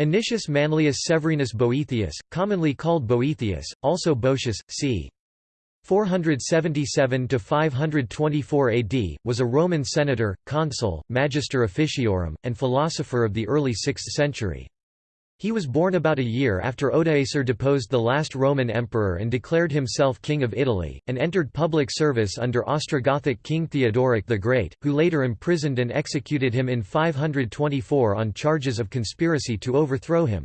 Anicius Manlius Severinus Boethius, commonly called Boethius, also Boetius, c. 477–524 AD, was a Roman senator, consul, magister officiorum, and philosopher of the early 6th century. He was born about a year after Odoacer deposed the last Roman emperor and declared himself king of Italy, and entered public service under Ostrogothic king Theodoric the Great, who later imprisoned and executed him in 524 on charges of conspiracy to overthrow him.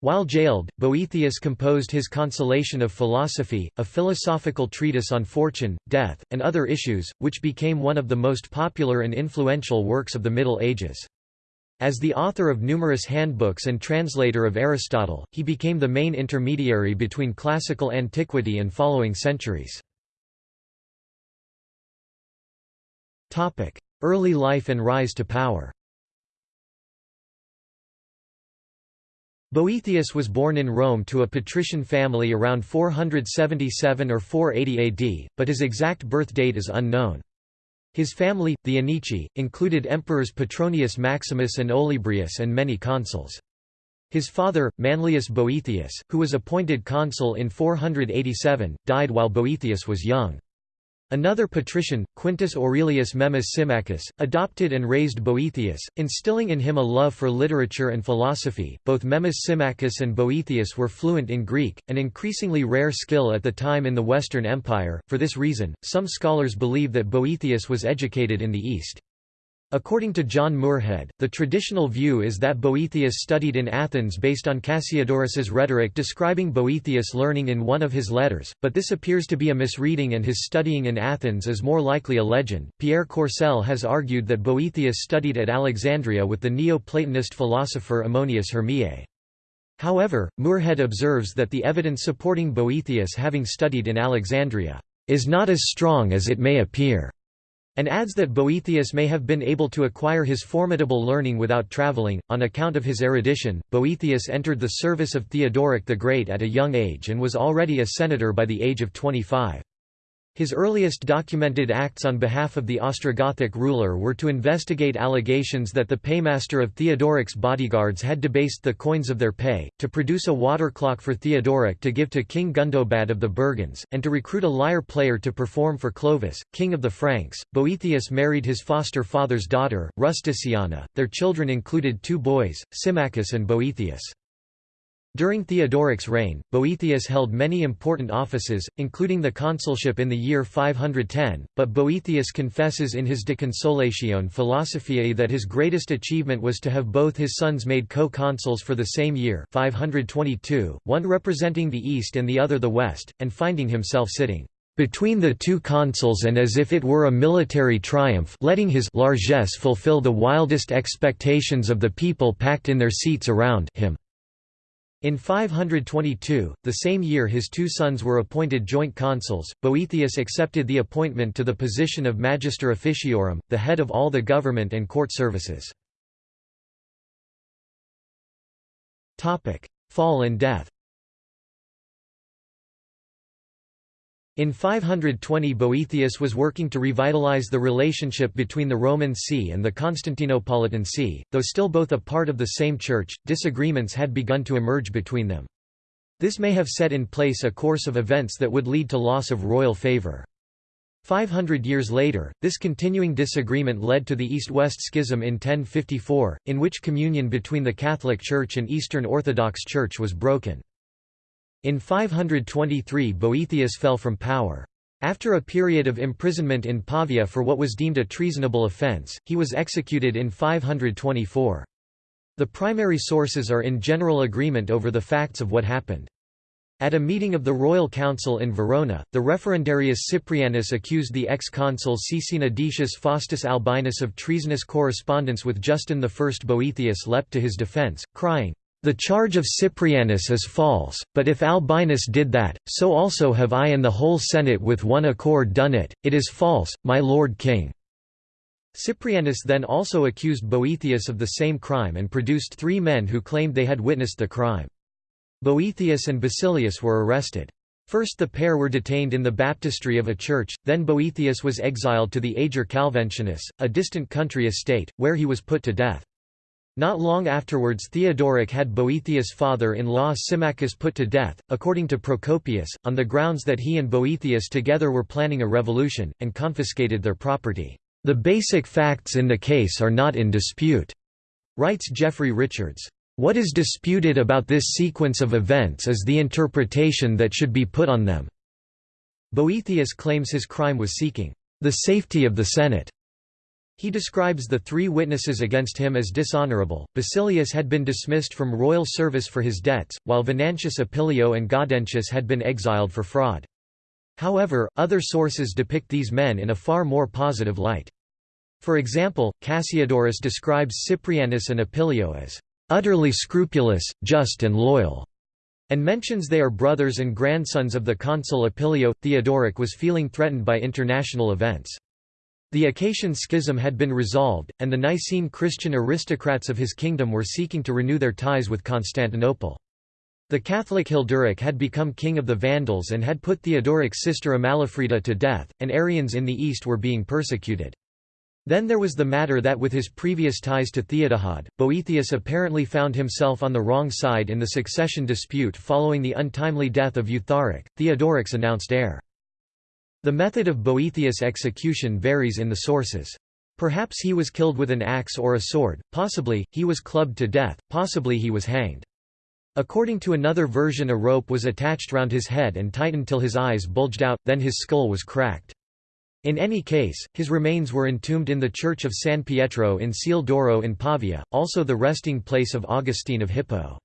While jailed, Boethius composed his Consolation of Philosophy, a philosophical treatise on fortune, death, and other issues, which became one of the most popular and influential works of the Middle Ages. As the author of numerous handbooks and translator of Aristotle, he became the main intermediary between classical antiquity and following centuries. Early life and rise to power Boethius was born in Rome to a patrician family around 477 or 480 AD, but his exact birth date is unknown. His family, the Anici, included emperors Petronius Maximus and Olybrius and many consuls. His father, Manlius Boethius, who was appointed consul in 487, died while Boethius was young. Another patrician, Quintus Aurelius Memmius Symmachus, adopted and raised Boethius, instilling in him a love for literature and philosophy. Both Memmius Symmachus and Boethius were fluent in Greek, an increasingly rare skill at the time in the Western Empire. For this reason, some scholars believe that Boethius was educated in the East. According to John Muirhead, the traditional view is that Boethius studied in Athens based on Cassiodorus's rhetoric describing Boethius' learning in one of his letters, but this appears to be a misreading and his studying in Athens is more likely a legend. Pierre Courcelle has argued that Boethius studied at Alexandria with the Neo-Platonist philosopher Ammonius Hermiae. However, Muirhead observes that the evidence supporting Boethius having studied in Alexandria is not as strong as it may appear and adds that Boethius may have been able to acquire his formidable learning without travelling. On account of his erudition, Boethius entered the service of Theodoric the Great at a young age and was already a senator by the age of 25. His earliest documented acts on behalf of the Ostrogothic ruler were to investigate allegations that the paymaster of Theodoric's bodyguards had debased the coins of their pay, to produce a water clock for Theodoric to give to King Gundobad of the Burgunds, and to recruit a lyre player to perform for Clovis, king of the Franks. Boethius married his foster father's daughter, Rusticiana. Their children included two boys, Symmachus and Boethius. During Theodoric's reign, Boethius held many important offices, including the consulship in the year 510, but Boethius confesses in his De Consolatione Philosophiae that his greatest achievement was to have both his sons made co-consuls for the same year 522, one representing the east and the other the west, and finding himself sitting between the two consuls and as if it were a military triumph letting his largesse fulfill the wildest expectations of the people packed in their seats around him. In 522, the same year his two sons were appointed joint consuls, Boethius accepted the appointment to the position of Magister Officiorum, the head of all the government and court services. Fall and death In 520 Boethius was working to revitalize the relationship between the Roman See and the Constantinopolitan See, though still both a part of the same church, disagreements had begun to emerge between them. This may have set in place a course of events that would lead to loss of royal favour. 500 years later, this continuing disagreement led to the East-West Schism in 1054, in which communion between the Catholic Church and Eastern Orthodox Church was broken. In 523 Boethius fell from power. After a period of imprisonment in Pavia for what was deemed a treasonable offence, he was executed in 524. The primary sources are in general agreement over the facts of what happened. At a meeting of the Royal Council in Verona, the referendarius Cyprianus accused the ex-consul Caecina Decius Faustus Albinus of treasonous correspondence with Justin I. Boethius leapt to his defence, crying, the charge of Cyprianus is false, but if Albinus did that, so also have I and the whole Senate with one accord done it, it is false, my lord king." Cyprianus then also accused Boethius of the same crime and produced three men who claimed they had witnessed the crime. Boethius and Basilius were arrested. First the pair were detained in the baptistry of a church, then Boethius was exiled to the Ager Calventinus, a distant country estate, where he was put to death. Not long afterwards Theodoric had Boethius' father-in-law Symmachus put to death, according to Procopius, on the grounds that he and Boethius together were planning a revolution, and confiscated their property. The basic facts in the case are not in dispute, writes Geoffrey Richards. What is disputed about this sequence of events is the interpretation that should be put on them. Boethius claims his crime was seeking the safety of the Senate. He describes the three witnesses against him as dishonorable. Basilius had been dismissed from royal service for his debts, while Venantius Opilio and Gaudentius had been exiled for fraud. However, other sources depict these men in a far more positive light. For example, Cassiodorus describes Cyprianus and Opilio as utterly scrupulous, just and loyal, and mentions they are brothers and grandsons of the consul Opilio. Theodoric was feeling threatened by international events. The Acacian schism had been resolved, and the Nicene Christian aristocrats of his kingdom were seeking to renew their ties with Constantinople. The Catholic Hilderic had become king of the Vandals and had put Theodoric's sister Amalafrida to death, and Arians in the east were being persecuted. Then there was the matter that with his previous ties to Theodahad, Boethius apparently found himself on the wrong side in the succession dispute following the untimely death of Eutharic, Theodoric's announced heir. The method of Boethius' execution varies in the sources. Perhaps he was killed with an axe or a sword, possibly, he was clubbed to death, possibly he was hanged. According to another version a rope was attached round his head and tightened till his eyes bulged out, then his skull was cracked. In any case, his remains were entombed in the church of San Pietro in Ciel d'Oro in Pavia, also the resting place of Augustine of Hippo.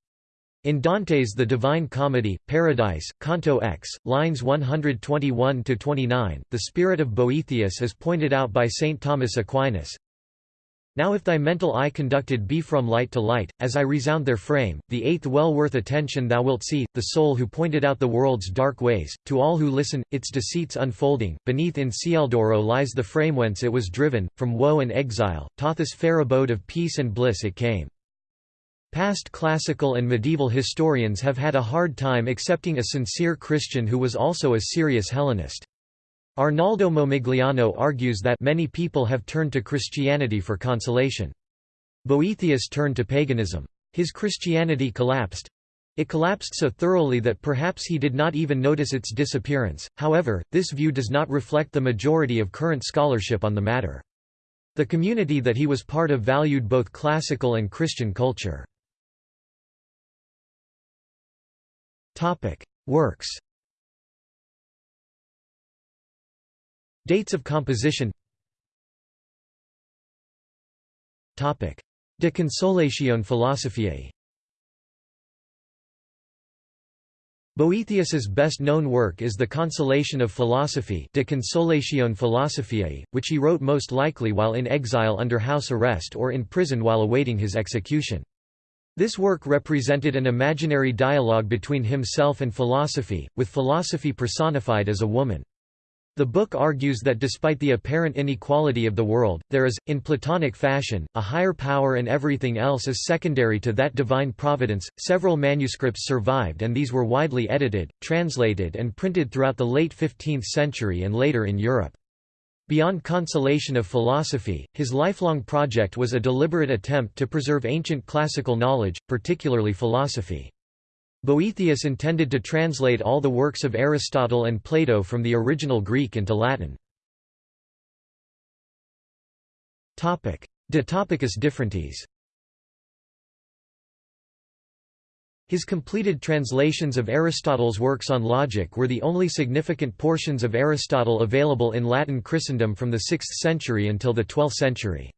In Dante's The Divine Comedy, Paradise, Canto X, lines 121–29, the spirit of Boethius is pointed out by St. Thomas Aquinas, now if thy mental eye conducted be from light to light, as I resound their frame, the eighth well worth attention thou wilt see, the soul who pointed out the world's dark ways, to all who listen, its deceits unfolding, beneath in Cieldoro lies the frame whence it was driven, from woe and exile, Tothus fair abode of peace and bliss it came. Past classical and medieval historians have had a hard time accepting a sincere Christian who was also a serious Hellenist. Arnaldo Momigliano argues that many people have turned to Christianity for consolation. Boethius turned to paganism. His Christianity collapsed. It collapsed so thoroughly that perhaps he did not even notice its disappearance, however, this view does not reflect the majority of current scholarship on the matter. The community that he was part of valued both classical and Christian culture. Works Dates of composition De Consolatione Philosophiae Boethius's best-known work is The Consolation of Philosophy De Consolatione Philosophiae, which he wrote most likely while in exile under house arrest or in prison while awaiting his execution. This work represented an imaginary dialogue between himself and philosophy, with philosophy personified as a woman. The book argues that despite the apparent inequality of the world, there is, in Platonic fashion, a higher power and everything else is secondary to that divine providence. Several manuscripts survived and these were widely edited, translated, and printed throughout the late 15th century and later in Europe. Beyond consolation of philosophy, his lifelong project was a deliberate attempt to preserve ancient classical knowledge, particularly philosophy. Boethius intended to translate all the works of Aristotle and Plato from the original Greek into Latin. De Topicus His completed translations of Aristotle's works on logic were the only significant portions of Aristotle available in Latin Christendom from the 6th century until the 12th century.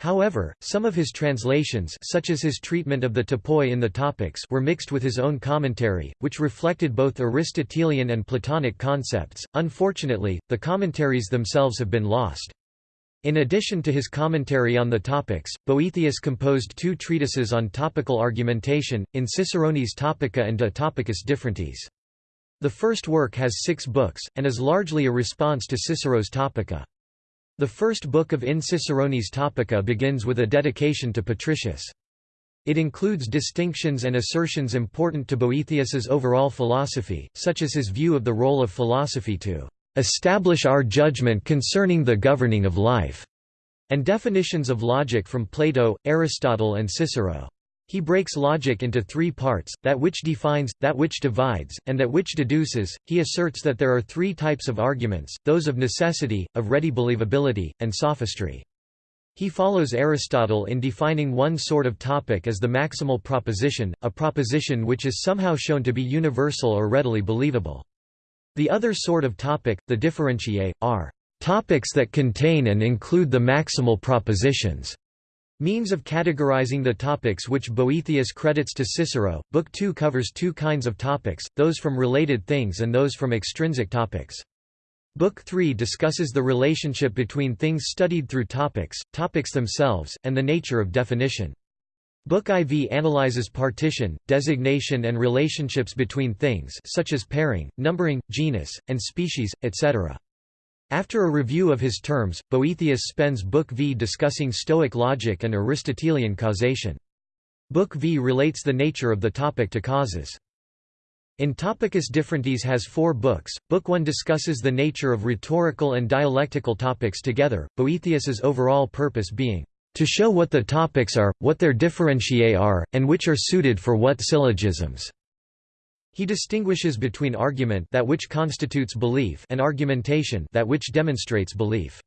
However, some of his translations such as his treatment of the topoi in the Topics were mixed with his own commentary, which reflected both Aristotelian and Platonic concepts. Unfortunately, the commentaries themselves have been lost. In addition to his commentary on the Topics, Boethius composed two treatises on topical argumentation, in Ciceronis Topica and De Topicis Differentiis. The first work has six books, and is largely a response to Cicero's Topica. The first book of In Ciceronis Topica begins with a dedication to Patricius. It includes distinctions and assertions important to Boethius's overall philosophy, such as his view of the role of philosophy to establish our judgment concerning the governing of life, and definitions of logic from Plato, Aristotle and Cicero. He breaks logic into three parts, that which defines, that which divides, and that which deduces. He asserts that there are three types of arguments, those of necessity, of ready believability, and sophistry. He follows Aristotle in defining one sort of topic as the maximal proposition, a proposition which is somehow shown to be universal or readily believable. The other sort of topic, the differentiae, are topics that contain and include the maximal propositions. Means of categorizing the topics which Boethius credits to Cicero. Book 2 covers two kinds of topics, those from related things and those from extrinsic topics. Book 3 discusses the relationship between things studied through topics, topics themselves, and the nature of definition. Book IV analyzes partition, designation and relationships between things such as pairing, numbering, genus, and species, etc. After a review of his terms, Boethius spends Book V discussing Stoic logic and Aristotelian causation. Book V relates the nature of the topic to causes. In Topicis Differentiis has four books. Book 1 discusses the nature of rhetorical and dialectical topics together, Boethius's overall purpose being to show what the topics are, what their differentiae are, and which are suited for what syllogisms. He distinguishes between argument that which constitutes belief and argumentation that which demonstrates belief.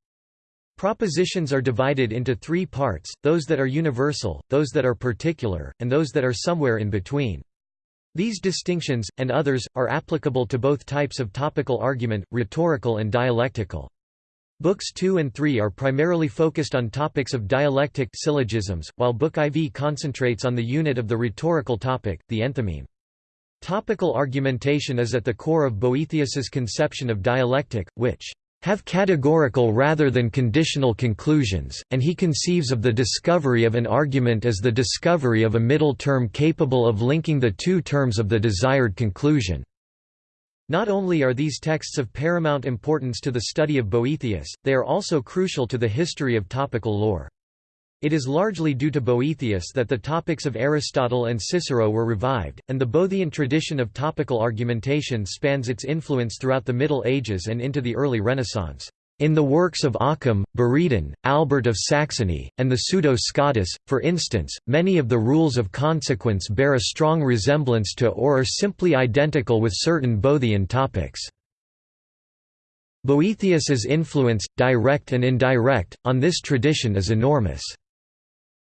Propositions are divided into three parts, those that are universal, those that are particular, and those that are somewhere in between. These distinctions, and others, are applicable to both types of topical argument, rhetorical and dialectical. Books 2 and 3 are primarily focused on topics of dialectic syllogisms, while Book IV concentrates on the unit of the rhetorical topic, the enthymeme. Topical argumentation is at the core of Boethius's conception of dialectic, which have categorical rather than conditional conclusions, and he conceives of the discovery of an argument as the discovery of a middle term capable of linking the two terms of the desired conclusion. Not only are these texts of paramount importance to the study of Boethius, they are also crucial to the history of topical lore. It is largely due to Boethius that the topics of Aristotle and Cicero were revived, and the Boethian tradition of topical argumentation spans its influence throughout the Middle Ages and into the early Renaissance. In the works of Occam, Buridan, Albert of Saxony, and the Pseudo-Scotus, for instance, many of the rules of consequence bear a strong resemblance to or are simply identical with certain Boethian topics. Boethius's influence, direct and indirect, on this tradition is enormous.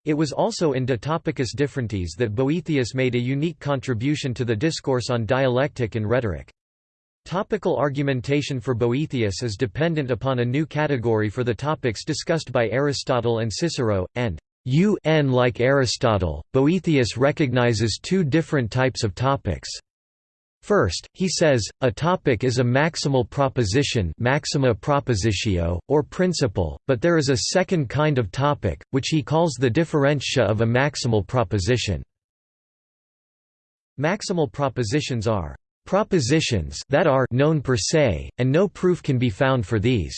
It was also in De Topicis Differentiis that Boethius made a unique contribution to the discourse on dialectic and rhetoric. Topical argumentation for Boethius is dependent upon a new category for the topics discussed by Aristotle and Cicero, and un like Aristotle, Boethius recognizes two different types of topics. First, he says, a topic is a maximal proposition maxima propositio, or principle, but there is a second kind of topic, which he calls the differentia of a maximal proposition. Maximal propositions are propositions that are known per se, and no proof can be found for these.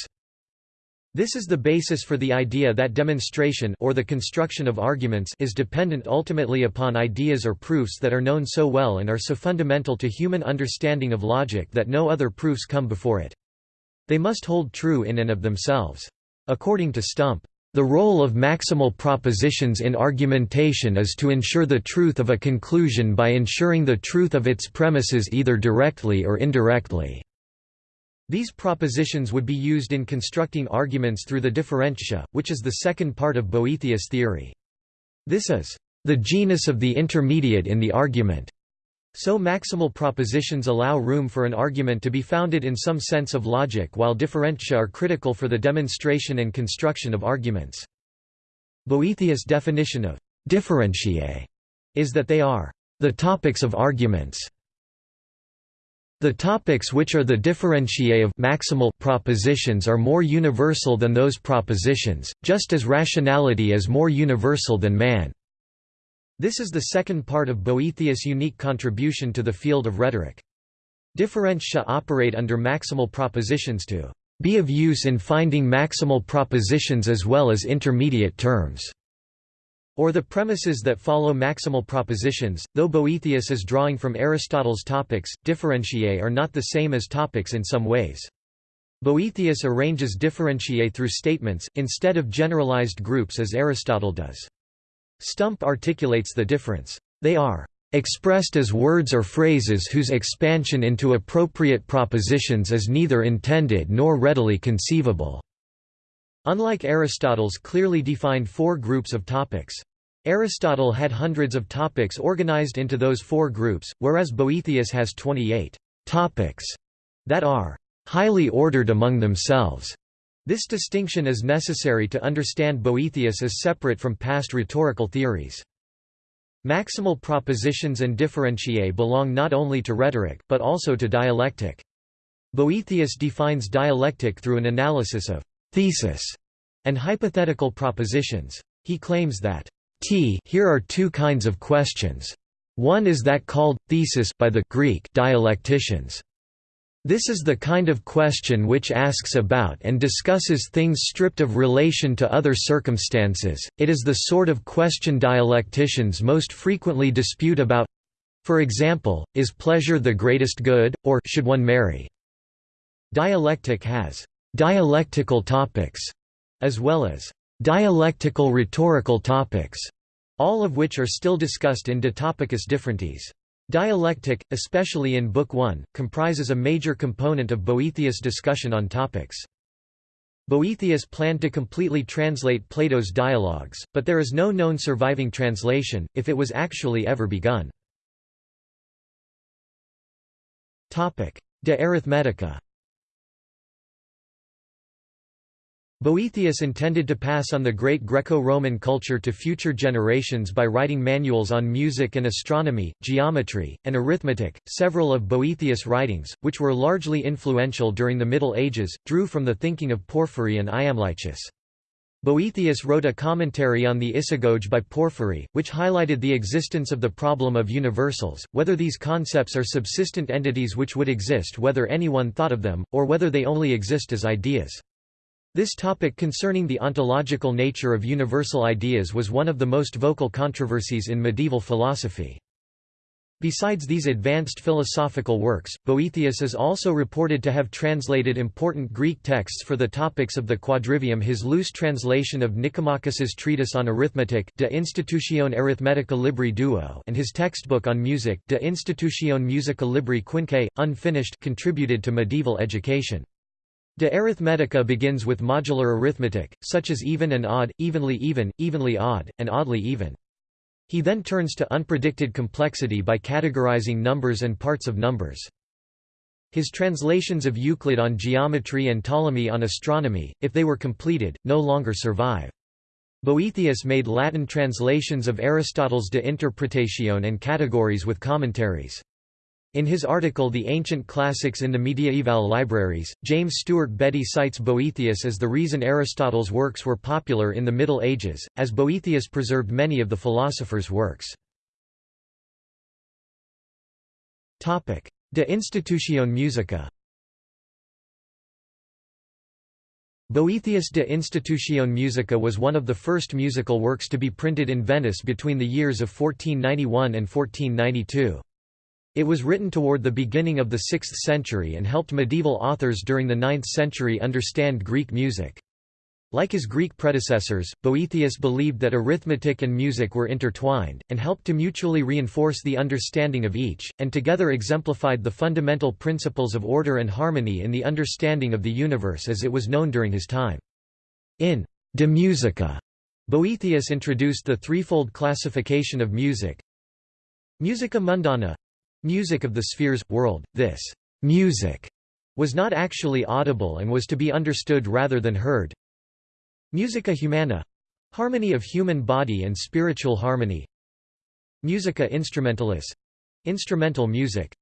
This is the basis for the idea that demonstration or the construction of arguments is dependent ultimately upon ideas or proofs that are known so well and are so fundamental to human understanding of logic that no other proofs come before it. They must hold true in and of themselves. According to Stump, the role of maximal propositions in argumentation is to ensure the truth of a conclusion by ensuring the truth of its premises either directly or indirectly. These propositions would be used in constructing arguments through the differentia, which is the second part of Boethius' theory. This is the genus of the intermediate in the argument. So maximal propositions allow room for an argument to be founded in some sense of logic while differentia are critical for the demonstration and construction of arguments. Boethius' definition of differentiae is that they are the topics of arguments. The topics which are the differentiae of maximal propositions are more universal than those propositions, just as rationality is more universal than man. This is the second part of Boethius' unique contribution to the field of rhetoric. Differentia operate under maximal propositions to be of use in finding maximal propositions as well as intermediate terms or the premises that follow maximal propositions, though Boethius is drawing from Aristotle's topics, differentiae are not the same as topics in some ways. Boethius arranges differentiae through statements, instead of generalized groups as Aristotle does. Stump articulates the difference. They are expressed as words or phrases whose expansion into appropriate propositions is neither intended nor readily conceivable." Unlike Aristotle's clearly defined four groups of topics. Aristotle had hundreds of topics organized into those four groups, whereas Boethius has 28 topics that are highly ordered among themselves. This distinction is necessary to understand Boethius as separate from past rhetorical theories. Maximal propositions and differentiae belong not only to rhetoric, but also to dialectic. Boethius defines dialectic through an analysis of thesis and hypothetical propositions. He claims that t here are two kinds of questions. One is that called thesis by the Greek dialecticians. This is the kind of question which asks about and discusses things stripped of relation to other circumstances, it is the sort of question dialecticians most frequently dispute about for example, is pleasure the greatest good, or should one marry? Dialectic has «dialectical topics» as well as «dialectical rhetorical topics», all of which are still discussed in De Topicis Differentiis. Dialectic, especially in Book 1, comprises a major component of Boethius' discussion on topics. Boethius planned to completely translate Plato's dialogues, but there is no known surviving translation, if it was actually ever begun. De Arithmetica Boethius intended to pass on the great Greco-Roman culture to future generations by writing manuals on music and astronomy, geometry, and arithmetic. Several of Boethius' writings, which were largely influential during the Middle Ages, drew from the thinking of Porphyry and Iamblichus. Boethius wrote a commentary on the Isagoge by Porphyry, which highlighted the existence of the problem of universals, whether these concepts are subsistent entities which would exist whether anyone thought of them, or whether they only exist as ideas. This topic concerning the ontological nature of universal ideas was one of the most vocal controversies in medieval philosophy. Besides these advanced philosophical works, Boethius is also reported to have translated important Greek texts for the topics of the quadrivium his loose translation of Nicomachus's treatise on arithmetic De Institutione Arithmetica Libri Duo and his textbook on music De Institutione Musica Libri Quinque, unfinished contributed to medieval education. De arithmetica begins with modular arithmetic, such as even and odd, evenly even, evenly odd, and oddly even. He then turns to unpredicted complexity by categorizing numbers and parts of numbers. His translations of Euclid on geometry and Ptolemy on astronomy, if they were completed, no longer survive. Boethius made Latin translations of Aristotle's De Interpretatione and Categories with commentaries. In his article The Ancient Classics in the Mediaeval Libraries, James Stewart Beddie cites Boethius as the reason Aristotle's works were popular in the Middle Ages, as Boethius preserved many of the philosopher's works. De Institutione Musica Boethius de Institutione Musica was one of the first musical works to be printed in Venice between the years of 1491 and 1492. It was written toward the beginning of the 6th century and helped medieval authors during the 9th century understand Greek music. Like his Greek predecessors, Boethius believed that arithmetic and music were intertwined, and helped to mutually reinforce the understanding of each, and together exemplified the fundamental principles of order and harmony in the understanding of the universe as it was known during his time. In De Musica, Boethius introduced the threefold classification of music Musica mundana Music of the spheres, world, this music was not actually audible and was to be understood rather than heard. Musica humana harmony of human body and spiritual harmony. Musica instrumentalis instrumental music.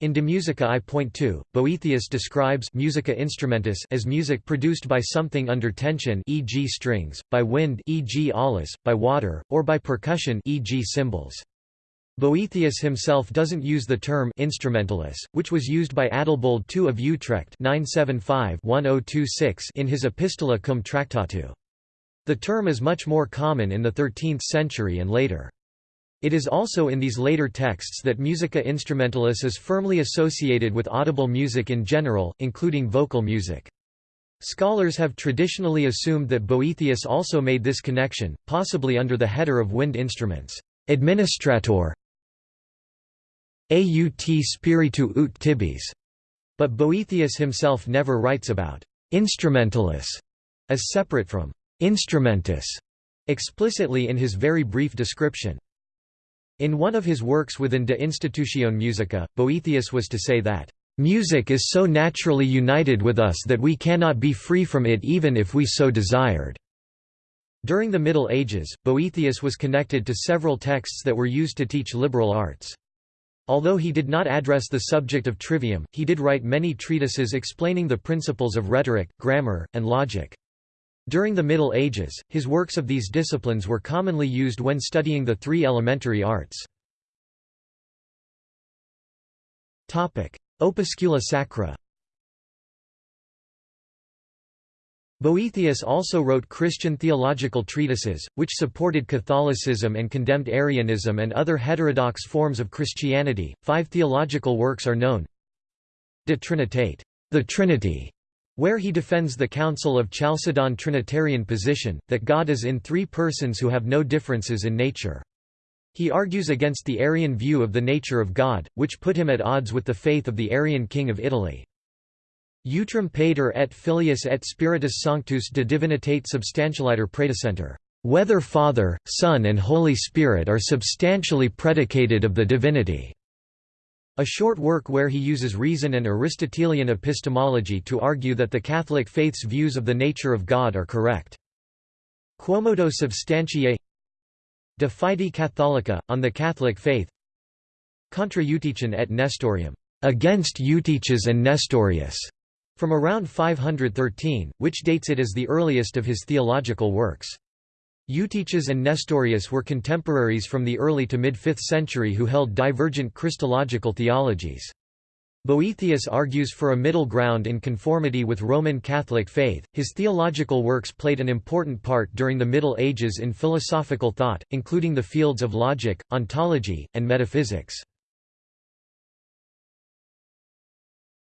In De Musica I point to, Boethius describes musica instrumentis as music produced by something under tension e.g. strings, by wind e.g. aulos, by water, or by percussion e.g. cymbals. Boethius himself doesn't use the term instrumentalis, which was used by Adalbold II of Utrecht 975-1026 in his Epistola cum Tractatu. The term is much more common in the 13th century and later. It is also in these later texts that musica instrumentalis is firmly associated with audible music in general, including vocal music. Scholars have traditionally assumed that Boethius also made this connection, possibly under the header of wind instruments. Administrator aut spiritu ut tibis. But Boethius himself never writes about instrumentalis as separate from instrumentus explicitly in his very brief description. In one of his works within De Institutione Musica, Boethius was to say that, "...music is so naturally united with us that we cannot be free from it even if we so desired." During the Middle Ages, Boethius was connected to several texts that were used to teach liberal arts. Although he did not address the subject of trivium, he did write many treatises explaining the principles of rhetoric, grammar, and logic. During the Middle Ages, his works of these disciplines were commonly used when studying the three elementary arts. Opuscula sacra Boethius also wrote Christian theological treatises, which supported Catholicism and condemned Arianism and other heterodox forms of Christianity. Five theological works are known De Trinitate, the Trinity, where he defends the Council of Chalcedon Trinitarian position, that God is in three persons who have no differences in nature. He argues against the Arian view of the nature of God, which put him at odds with the faith of the Arian king of Italy. Utrum pater et filius et spiritus sanctus de divinitate substantialiter praedicentur. Whether Father, Son and Holy Spirit are substantially predicated of the divinity. A short work where he uses reason and Aristotelian epistemology to argue that the Catholic faith's views of the nature of God are correct. Quomodo substantiae De Fide Catholica, on the Catholic faith Contra Eutychen et Nestorium, against Eutyches and Nestorius, from around 513, which dates it as the earliest of his theological works. Eutyches and Nestorius were contemporaries from the early to mid-5th century who held divergent Christological theologies. Boethius argues for a middle ground in conformity with Roman Catholic faith. His theological works played an important part during the Middle Ages in philosophical thought, including the fields of logic, ontology, and metaphysics.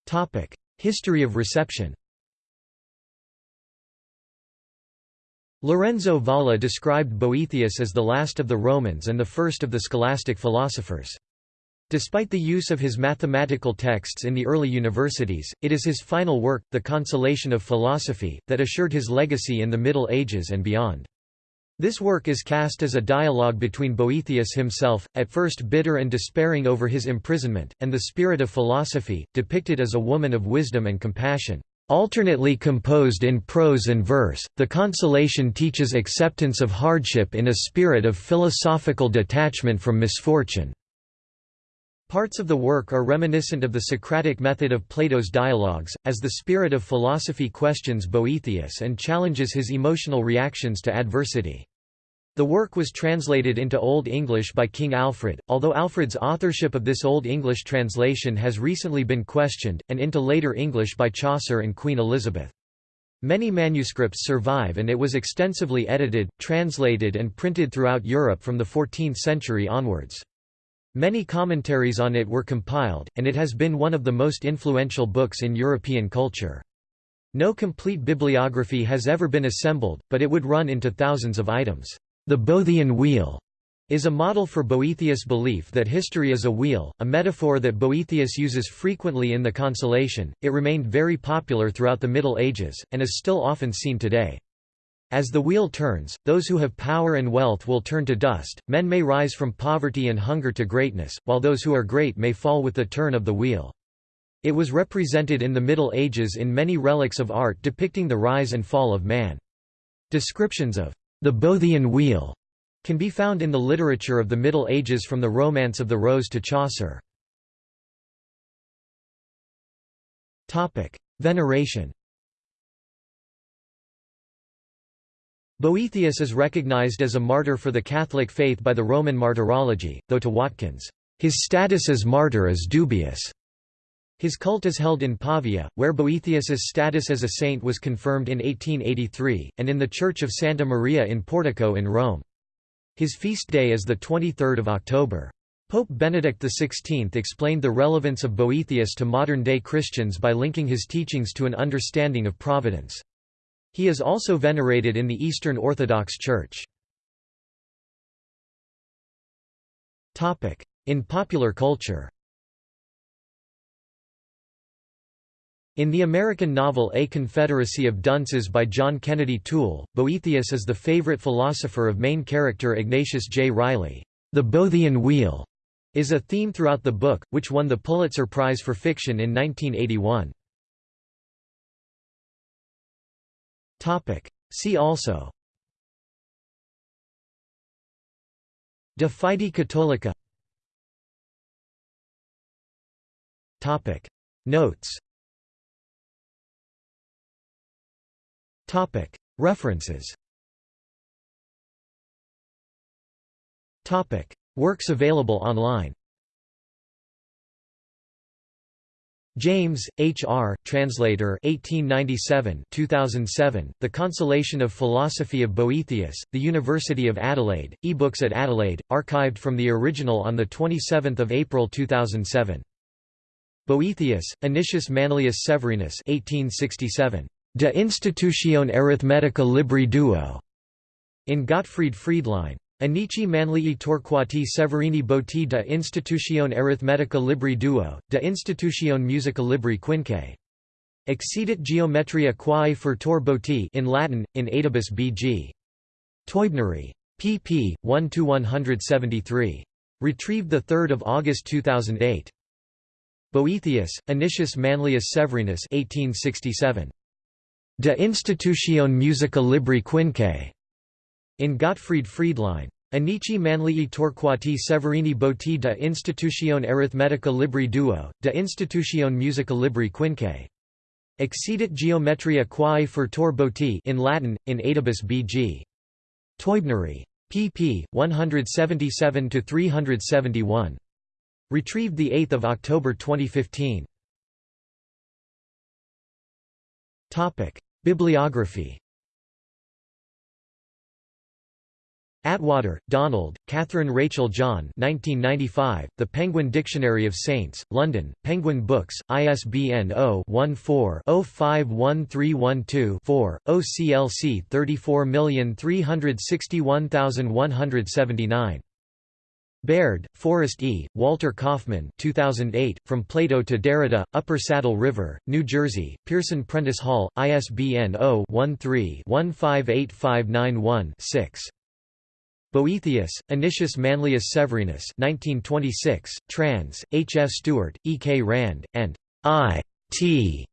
Topic: History of reception. Lorenzo Valla described Boethius as the last of the Romans and the first of the scholastic philosophers. Despite the use of his mathematical texts in the early universities, it is his final work, The Consolation of Philosophy, that assured his legacy in the Middle Ages and beyond. This work is cast as a dialogue between Boethius himself, at first bitter and despairing over his imprisonment, and the spirit of philosophy, depicted as a woman of wisdom and compassion. Alternately composed in prose and verse, the Consolation teaches acceptance of hardship in a spirit of philosophical detachment from misfortune. Parts of the work are reminiscent of the Socratic method of Plato's dialogues, as the spirit of philosophy questions Boethius and challenges his emotional reactions to adversity. The work was translated into Old English by King Alfred, although Alfred's authorship of this Old English translation has recently been questioned, and into later English by Chaucer and Queen Elizabeth. Many manuscripts survive and it was extensively edited, translated and printed throughout Europe from the 14th century onwards. Many commentaries on it were compiled, and it has been one of the most influential books in European culture. No complete bibliography has ever been assembled, but it would run into thousands of items. The Boethian wheel is a model for Boethius' belief that history is a wheel, a metaphor that Boethius uses frequently in The Consolation. It remained very popular throughout the Middle Ages, and is still often seen today. As the wheel turns, those who have power and wealth will turn to dust, men may rise from poverty and hunger to greatness, while those who are great may fall with the turn of the wheel. It was represented in the Middle Ages in many relics of art depicting the rise and fall of man. Descriptions of the Boethian wheel can be found in the literature of the Middle Ages from the Romance of the Rose to Chaucer. Veneration Boethius is recognized as a martyr for the Catholic faith by the Roman Martyrology, though to Watkins, "...his status as martyr is dubious." His cult is held in Pavia, where Boethius's status as a saint was confirmed in 1883, and in the Church of Santa Maria in Portico in Rome. His feast day is 23 October. Pope Benedict XVI explained the relevance of Boethius to modern-day Christians by linking his teachings to an understanding of providence. He is also venerated in the Eastern Orthodox Church. In popular culture In the American novel A Confederacy of Dunces by John Kennedy Toole, Boethius is the favorite philosopher of main character Ignatius J. Reilly. The Boethian Wheel is a theme throughout the book, which won the Pulitzer Prize for Fiction in 1981. See also. De Fide Catholica Notes. References. Works available online James, H. R., translator 1897 2007, The Consolation of Philosophy of Boethius, The University of Adelaide, eBooks at Adelaide, archived from the original on 27 April 2007. Boethius, Anicius Manlius Severinus 1867. De Institutione Arithmetica Libri Duo, in Gottfried Friedlein. Anici Manlii Torquati Severini Boetii de Institutione Arithmetica Libri Duo, de Institutione Musica Libri Quinque. Exceedit Geometria quae furtor Boetii in Latin, in Adibus B.G. Teubneri. pp. 1–173. Retrieved 3 August 2008. Boethius, Anicius Manlius Severinus 1867. De Institutione Musica Libri Quinque, in Gottfried Friedlein. Anici Manlii Torquati Severini Boetii de Institutione Arithmetica Libri Duo, de Institutione Musica Libri Quinque. Exceedit Geometria quae furtor Boetii in Latin, in Adibus B.G. Teubneri. pp. 177–371. Retrieved 8 October 2015. Bibliography Atwater, Donald, Catherine Rachel John 1995, The Penguin Dictionary of Saints, London, Penguin Books, ISBN 0-14-051312-4, OCLC 34361179. Baird, Forrest E., Walter Kaufman 2008, From Plato to Derrida, Upper Saddle River, New Jersey, Pearson Prentice Hall, ISBN 0-13-158591-6. Boethius, Anicius Manlius Severinus 1926, trans, H. F. Stewart, E. K. Rand, and I. T.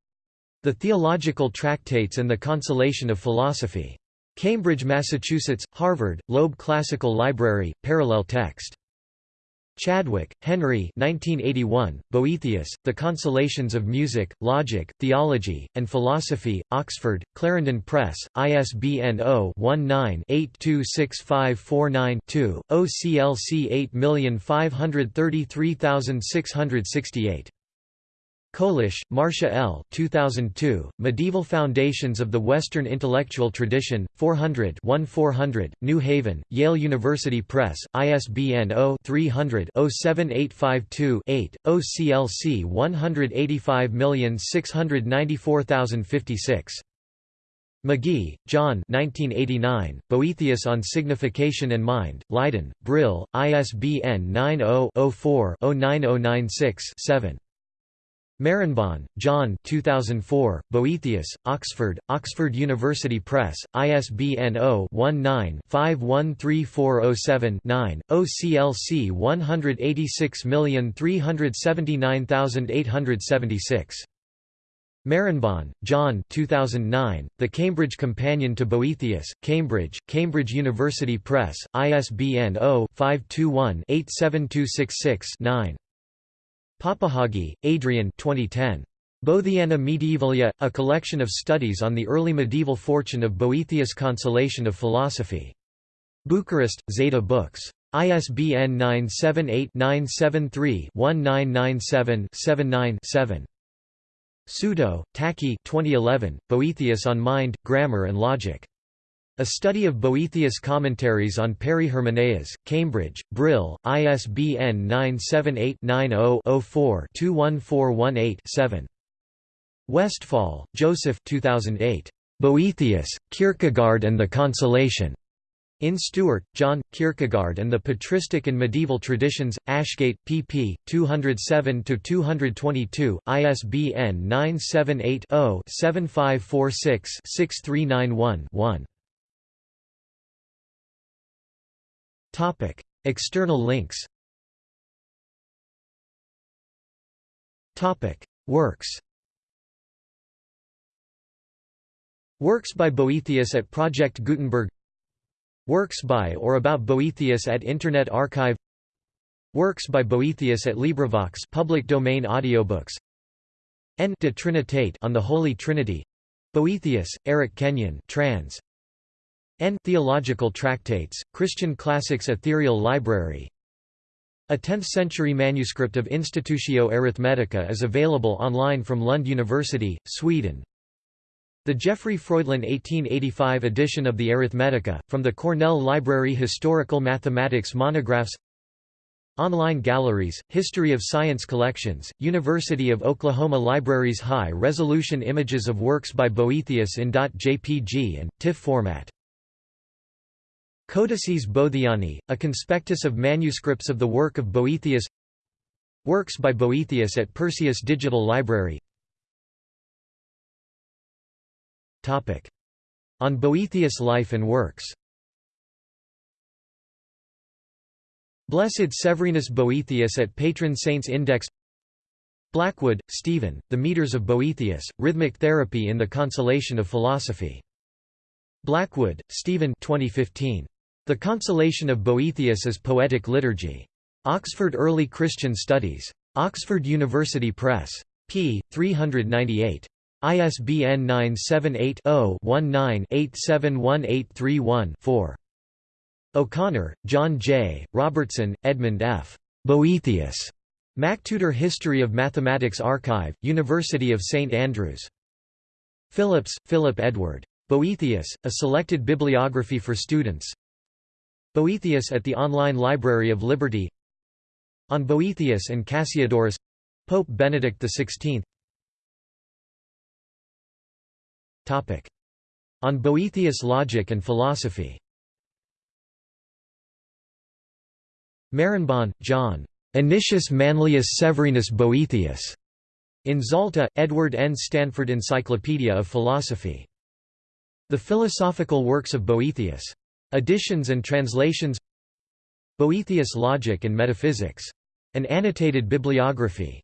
The Theological Tractates and the Consolation of Philosophy. Cambridge, Massachusetts, Harvard, Loeb Classical Library, parallel text. Chadwick, Henry 1981, Boethius, The Consolations of Music, Logic, Theology, and Philosophy, Oxford, Clarendon Press, ISBN 0-19-826549-2, OCLC 8533668. Colish, Marcia L. 2002, Medieval Foundations of the Western Intellectual Tradition, 400 400, New Haven, Yale University Press, ISBN 0-300-07852-8, OCLC 185694056. Magee, John 1989, Boethius on Signification and Mind, Leiden, Brill, ISBN 90-04-09096-7. Marenbon, John 2004, Boethius, Oxford, Oxford University Press, ISBN 0-19-513407-9, OCLC 186379876. Marenbon, John 2009, The Cambridge Companion to Boethius, Cambridge, Cambridge University Press, ISBN 0-521-87266-9. Papahagi, Adrian 2010. Boethiana Medievalia, a collection of studies on the early medieval fortune of Boethius' Consolation of Philosophy. Bucharest, Zeta Books. ISBN 978-973-1997-79-7. Suto, Taki 2011, Boethius on Mind, Grammar and Logic. A study of Boethius' commentaries on Peri-Hermeneias, Cambridge, Brill, ISBN 978-90-04-21418-7. Westphal, Joseph 2008. Boethius, Kierkegaard and the Consolation. In Stewart, John, Kierkegaard and the Patristic and Medieval Traditions, Ashgate, pp. 207–222, ISBN 978-0-7546-6391-1. Topic: External links. Topic: Works. Works by Boethius at Project Gutenberg. Works by or about Boethius at Internet Archive. Works by Boethius at LibriVox public domain audiobooks. N de Trinitate on the Holy Trinity. Boethius, Eric Kenyon trans. N. Theological Tractates, Christian Classics Ethereal Library A 10th-century manuscript of Institutio Arithmetica is available online from Lund University, Sweden. The Gottfried Friedlein 1885 edition of the Arithmetica, from the Cornell Library Historical Mathematics Monographs Online galleries, History of Science collections, University of Oklahoma Libraries High-resolution images of works by Boethius in .jpg and, TIFF format Codices Boethiani, a conspectus of manuscripts of the work of Boethius. Works by Boethius at Perseus Digital Library. On Boethius' life and works. Blessed Severinus Boethius at Patron Saints Index. Blackwood, Stephen, The Meters of Boethius, Rhythmic Therapy in the Consolation of Philosophy. Blackwood, Stephen 2015. The Consolation of Boethius is Poetic Liturgy. Oxford Early Christian Studies. Oxford University Press. p. 398. ISBN 978-0-19-871831-4. O'Connor, John J., Robertson, Edmund F. Boethius. MacTutor History of Mathematics Archive, University of St Andrews. Phillips, Philip Edward. Boethius, A Selected Bibliography for Students Boethius at the Online Library of Liberty On Boethius and Cassiodorus Pope Benedict XVI Topic. On Boethius logic and philosophy Marenbon, John. Anicius Manlius Severinus Boethius. In Zalta, Edward N. Stanford Encyclopedia of Philosophy. The Philosophical Works of Boethius. Additions and translations Boethius Logic and Metaphysics. An annotated bibliography